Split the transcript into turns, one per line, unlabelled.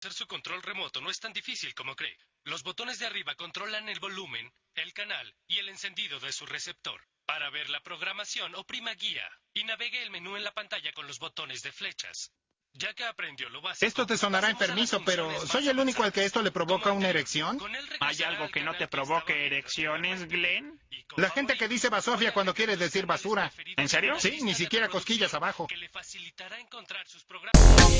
Hacer su control remoto no es tan difícil como cree. Los botones de arriba controlan el volumen, el canal y el encendido de su receptor. Para ver la programación, oprima guía y navegue el menú en la pantalla con los botones de flechas. Ya que aprendió lo básico.
Esto te sonará
pasemos a las
enfermizo, pero ¿soy el único al que esto le provoca una erección?
¿Hay algo que no te provoque erecciones. Glenn?
La gente que dice basofia cuando quiere decir basura.
¿En serio?
Sí, ni siquiera cosquillas abajo.
Que le facilitará encontrar sus programas.